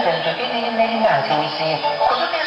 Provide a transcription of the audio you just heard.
ne rimasi, mi si... Cosa penso